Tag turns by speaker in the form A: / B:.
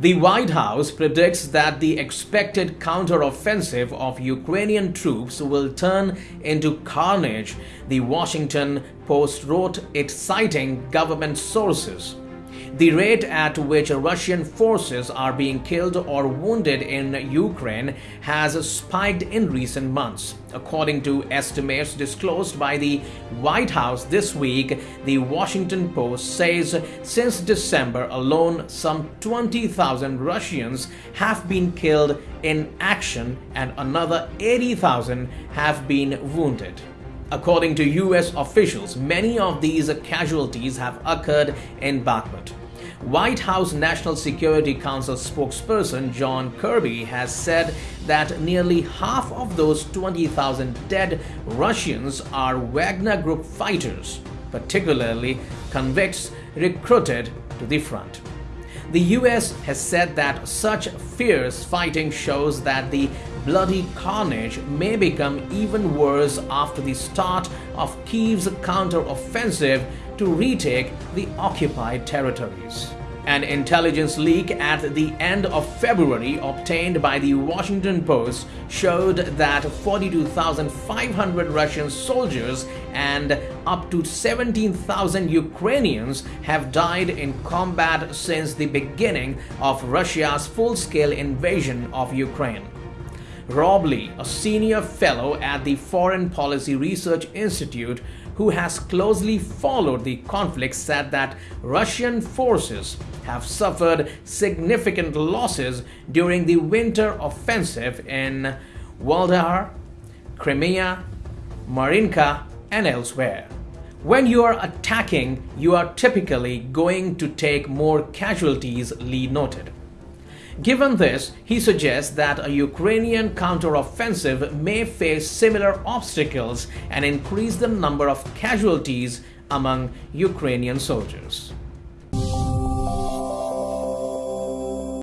A: The White House predicts that the expected counteroffensive of Ukrainian troops will turn into carnage, the Washington Post wrote it citing government sources. The rate at which Russian forces are being killed or wounded in Ukraine has spiked in recent months. According to estimates disclosed by the White House this week, the Washington Post says since December alone, some 20,000 Russians have been killed in action and another 80,000 have been wounded. According to US officials, many of these casualties have occurred in Bakhmut. White House National Security Council spokesperson John Kirby has said that nearly half of those 20,000 dead Russians are Wagner Group fighters, particularly convicts recruited to the front. The US has said that such fierce fighting shows that the bloody carnage may become even worse after the start of Kyiv's counter-offensive to retake the occupied territories. An intelligence leak at the end of February obtained by the Washington Post showed that 42,500 Russian soldiers and up to 17,000 Ukrainians have died in combat since the beginning of Russia's full-scale invasion of Ukraine. Rob Lee, a senior fellow at the Foreign Policy Research Institute who has closely followed the conflict, said that Russian forces have suffered significant losses during the winter offensive in Vuhledar, Kreminna, Marinka, and elsewhere. When you are attacking, you are typically going to take more casualties, Lee noted. Given this, he suggests that a Ukrainian counteroffensive may face similar obstacles and increase the number of casualties among Ukrainian soldiers.